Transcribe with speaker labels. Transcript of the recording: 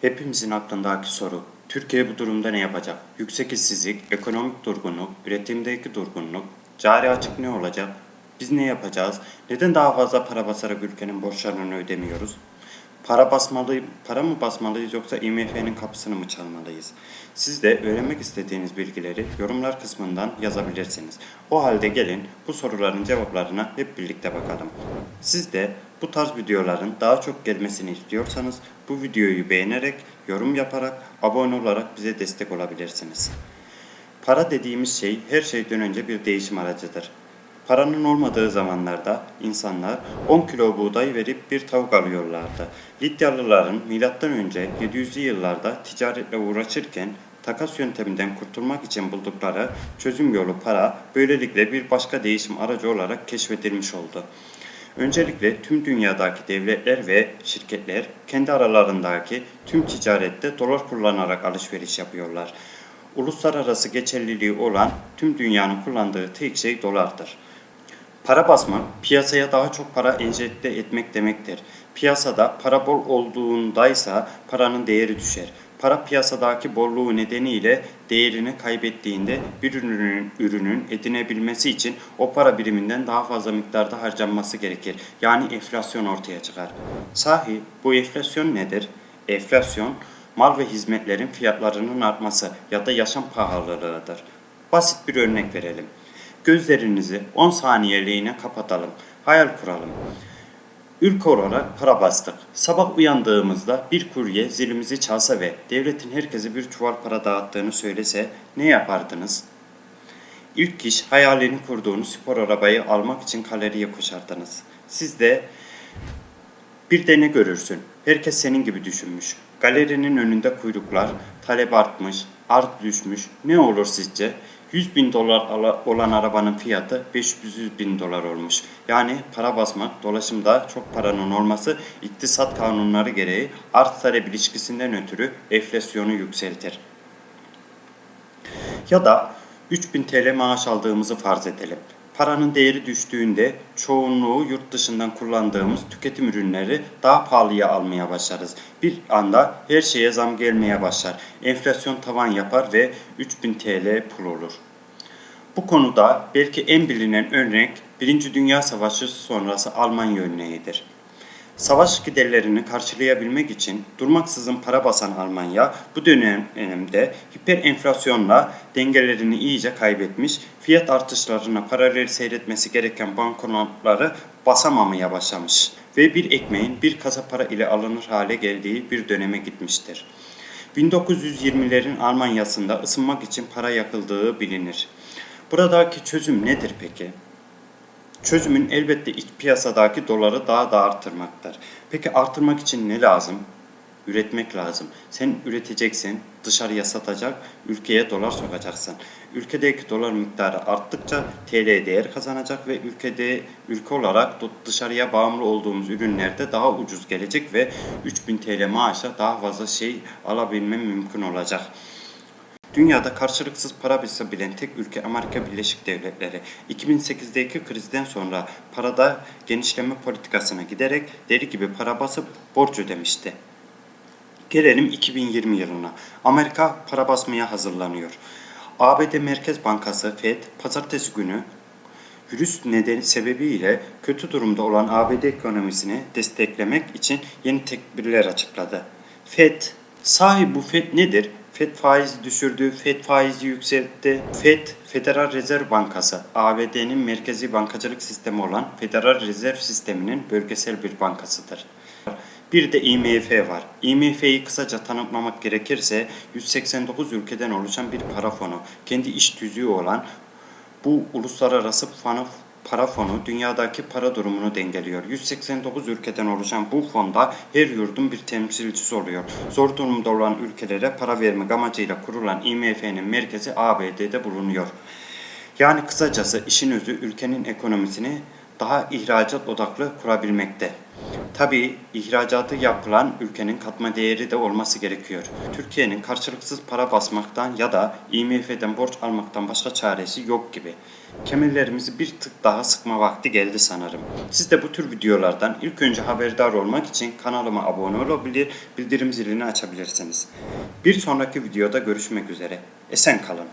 Speaker 1: Hepimizin aklındaki soru, Türkiye bu durumda ne yapacak? Yüksek işsizlik, ekonomik durgunluk, üretimdeki durgunluk, cari açık ne olacak? Biz ne yapacağız? Neden daha fazla para basarak ülkenin borçlarını ödemiyoruz? Para basmalı, para mı basmalıyız yoksa IMF'nin kapısını mı çalmalıyız? Siz de öğrenmek istediğiniz bilgileri yorumlar kısmından yazabilirsiniz. O halde gelin bu soruların cevaplarına hep birlikte bakalım. Siz de bu tarz videoların daha çok gelmesini istiyorsanız bu videoyu beğenerek, yorum yaparak, abone olarak bize destek olabilirsiniz. Para dediğimiz şey her şeyden önce bir değişim aracıdır. Paranın olmadığı zamanlarda insanlar 10 kilo buğday verip bir tavuk alıyorlardı. Lidyalıların M.Ö. 700'lü yıllarda ticaretle uğraşırken takas yönteminden kurtulmak için buldukları çözüm yolu para böylelikle bir başka değişim aracı olarak keşfedilmiş oldu. Öncelikle tüm dünyadaki devletler ve şirketler kendi aralarındaki tüm ticarette dolar kullanarak alışveriş yapıyorlar. Uluslararası geçerliliği olan tüm dünyanın kullandığı tek şey dolardır. Para basmak, piyasaya daha çok para enjekte etmek demektir. Piyasada para bol olduğundaysa paranın değeri düşer. Para piyasadaki bolluğu nedeniyle değerini kaybettiğinde bir ürünün, ürünün edinebilmesi için o para biriminden daha fazla miktarda harcanması gerekir. Yani enflasyon ortaya çıkar. Sahi bu enflasyon nedir? Enflasyon mal ve hizmetlerin fiyatlarının artması ya da yaşam pahalılığıdır. Basit bir örnek verelim. Gözlerinizi 10 saniyeliğine kapatalım. Hayal kuralım. Ülke olarak para bastık. Sabah uyandığımızda bir kurye zilimizi çalsa ve devletin herkese bir çuval para dağıttığını söylese ne yapardınız? İlk iş hayalini kurduğunuz spor arabayı almak için kaloriye koşardınız. Siz de bir de ne görürsün? Herkes senin gibi düşünmüş. Galerinin önünde kuyruklar, talep artmış, arz düşmüş. Ne olur sizce? 100 bin dolar olan arabanın fiyatı 500 bin dolar olmuş. Yani para basmak, dolaşımda çok paranın olması iktisat kanunları gereği arz talep ilişkisinden ötürü enflasyonu yükseltir. Ya da 3000 TL maaş aldığımızı farz edelim. Paranın değeri düştüğünde çoğunluğu yurt dışından kullandığımız tüketim ürünleri daha pahalıya almaya başlarız. Bir anda her şeye zam gelmeye başlar. Enflasyon tavan yapar ve 3000 TL pul olur. Bu konuda belki en bilinen örnek Birinci Dünya Savaşı sonrası Almanya örneğidir. Savaş giderlerini karşılayabilmek için durmaksızın para basan Almanya bu dönemde hiper enflasyonla dengelerini iyice kaybetmiş, fiyat artışlarına paralel seyretmesi gereken banknotları basamamaya başlamış ve bir ekmeğin bir kasa para ile alınır hale geldiği bir döneme gitmiştir. 1920'lerin Almanya'sında ısınmak için para yakıldığı bilinir. Buradaki çözüm nedir peki? Çözümün elbette iç piyasadaki doları daha da artırmaktır. Peki artırmak için ne lazım? Üretmek lazım. Sen üreteceksin, dışarıya satacak, ülkeye dolar sokacaksın. Ülkedeki dolar miktarı arttıkça TL değer kazanacak ve ülkede ülke olarak dışarıya bağımlı olduğumuz ürünlerde daha ucuz gelecek ve 3000 TL maaşa daha fazla şey alabilmem mümkün olacak. Dünyada karşılıksız para bilen tek ülke Amerika Birleşik Devletleri. 2008'deki krizden sonra parada genişleme politikasına giderek deri gibi para basıp borç ödemişti. Gelelim 2020 yılına. Amerika para basmaya hazırlanıyor. ABD Merkez Bankası Fed pazartesi günü virüs nedeni sebebiyle kötü durumda olan ABD ekonomisini desteklemek için yeni tedbirler açıkladı. Fed, sahi bu Fed nedir? FED faizi düşürdü, FED faizi yükseltti. FED, Federal Rezerv Bankası, ABD'nin merkezi bankacılık sistemi olan Federal Rezerv Sistemi'nin bölgesel bir bankasıdır. Bir de IMF var. IMF'yi kısaca tanımlamak gerekirse 189 ülkeden oluşan bir para fonu. Kendi iş tüzüğü olan bu uluslararası fonu para fonu dünyadaki para durumunu dengeliyor. 189 ülkeden oluşan bu fonda her yurdun bir temsilcisi oluyor. Zor durumda olan ülkelere para vermek amacıyla kurulan IMF'nin merkezi ABD'de bulunuyor. Yani kısacası işin özü ülkenin ekonomisini daha ihracat odaklı kurabilmekte. Tabii ihracatı yapılan ülkenin katma değeri de olması gerekiyor. Türkiye'nin karşılıksız para basmaktan ya da IMF'den borç almaktan başka çaresi yok gibi. Kemerlerimizi bir tık daha sıkma vakti geldi sanırım. Siz de bu tür videolardan ilk önce haberdar olmak için kanalıma abone olabilir, bildirim zilini açabilirsiniz. Bir sonraki videoda görüşmek üzere. Esen kalın.